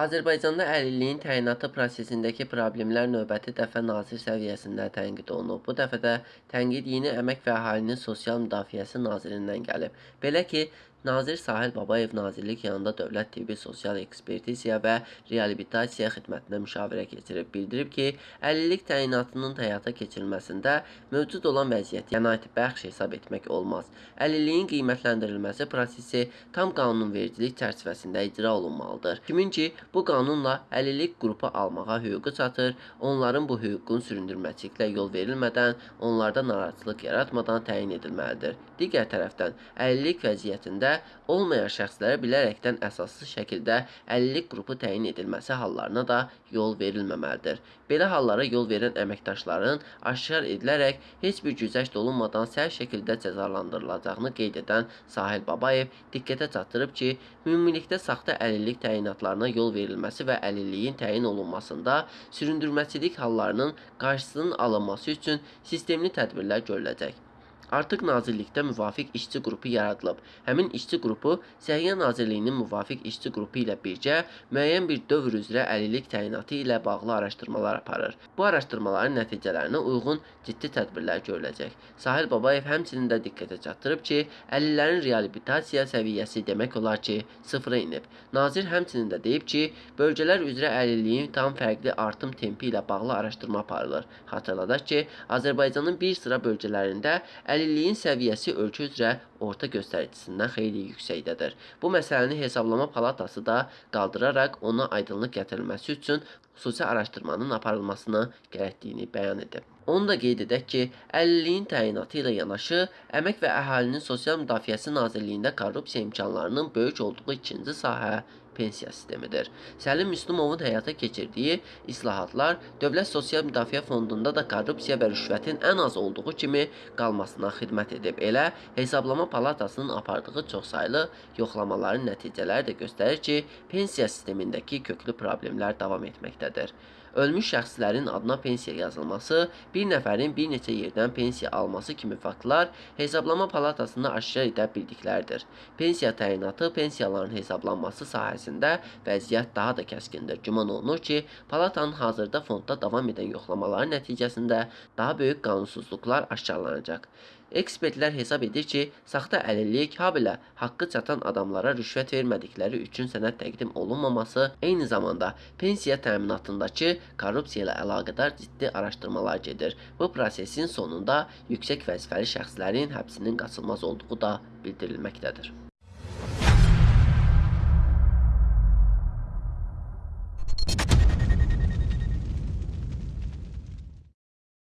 Azərbaycanda əlilliyin təyinatı prosesindəki problemlər növbəti dəfə nazir səviyyəsində tənqid olunub. Bu dəfə də tənqid Yeni Əmək və Əhalinin Sosial Müdafiəsi nazirindən gəlib. Belə ki, Nazir Sahil Babayev nazirlik yanında Dövlət Tibbi Sosial Ekspertiziya və Reabilitasiya xidmətinə müşavirə keçirib. Bildirib ki, əlillik təyinatının həyata keçirilməsində mövcud olan vəziyyəti qənaətbəxş hesab etmək olmaz. Əlilliyin qiymətləndirilməsi prosesi tam qanunvericilik çərçivəsində icra olunmalıdır. Kimin ki, bu qanunla əlillik qrupu almağa hüququ çatır, onların bu hüququn süründürməçiliklə yol verilmədən, onlarda narahatçılıq yaratmadan təyin edilməlidir. Digər tərəfdən, əlillik vəziyyətində olmayan şəxslərə bilərəkdən əsassız şəkildə əlillik qrupu təyin edilməsi hallarına da yol verilməməlidir. Belə hallara yol verən əməkdaşların aşkar edilərək heç bir güzəşt olunmadan sərt şəkildə cəzalandırılacağını qeyd edən Sahil Babayev diqqətə çatdırıb ki, ümumilikdə saxta əlillik təyinatlarına yol verilməsi və əlilliyin təyin olunmasında süründürməçilik hallarının qarşısının alınması üçün sistemli tədbirlər görüləcək. Artıq nazirlikdə müvafiq işçi qrupu yaradılıb. Həmin işçi qrupu Səhiyyə Nazirliyinin müvafiq işçi qrupu ilə birgə müəyyən bir dövr üzrə əlillik təyinatı ilə bağlı araşdırmalar aparır. Bu araşdırmaların nəticələrinə uyğun ciddi tədbirlər görüləcək. Sahil Babayev həmçinin də diqqətə çatdırıb ki, əlillərin reabilitasiya səviyyəsi demək olar ki, sıfıra inib. Nazir həmçinin də deyib ki, bölgələr üzrə əlilliyin tam fərqli artım tempi ilə bağlı araşdırma aparılır. Xatırladaq ki, Azərbaycanın bir sıra bölgələrində Əlilliyin səviyyəsi ölkə üzrə orta göstəricisindən xeyli yüksəkdədir. Bu məsələni Hesablama Palatası da qaldıraraq ona aydınlıq gətirilməsi üçün xüsusi araşdırmanın aparılmasını gərəkdiyini bəyan edib. Onu da qeyd edək ki, əlilliyin təyinatı ilə yanaşı, Əmək və Əhalinin Sosial Müdafiəsi Nazirliyində korrupsiya imkanlarının böyük olduğu ikinci sahə pensiya sistemidir. Səlim Müslümovun həyata keçirdiyi islahatlar Dövlət Sosial Müdafiə Fondunda da korrupsiya və rüşvətin ən az olduğu kimi qalmasına xidmət edib. Elə Hesablama Palatasının apardığı çoxsaylı yoxlamaların nəticələri də göstərir ki, pensiya sistemindəki köklü problemlər davam etməkdədir. Ölmüş şəxslərin adına pensiya yazılması, bir nəfərin bir neçə yerdən pensiya alması kimi faktlar Hesablama Palatasında aşkar edə bildiklərdir. Pensiya təyinatı, pensiyaların hesablanması sahəsində vəziyyət daha da kəskindir. Güman olunur ki, palatanın hazırda fondda davam edən yoxlamaların nəticəsində daha böyük qanunsuzluqlar aşkarlanacaq. Ekspertlər hesab edir ki, saxta əlillik, habelə haqqı çatan adamlara rüşvət vermədikləri üçün sənəd təqdim olunmaması, eyni zamanda pensiya təminatındakı korrupsiya ilə əlaqədar ciddi araşdırmalar gedir. Bu prosesin sonunda yüksək vəzifəli şəxslərin həbsinin qaçılmaz olduğu da bildirilməkdədir.